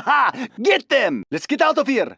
Ha! Get them! Let's get out of here!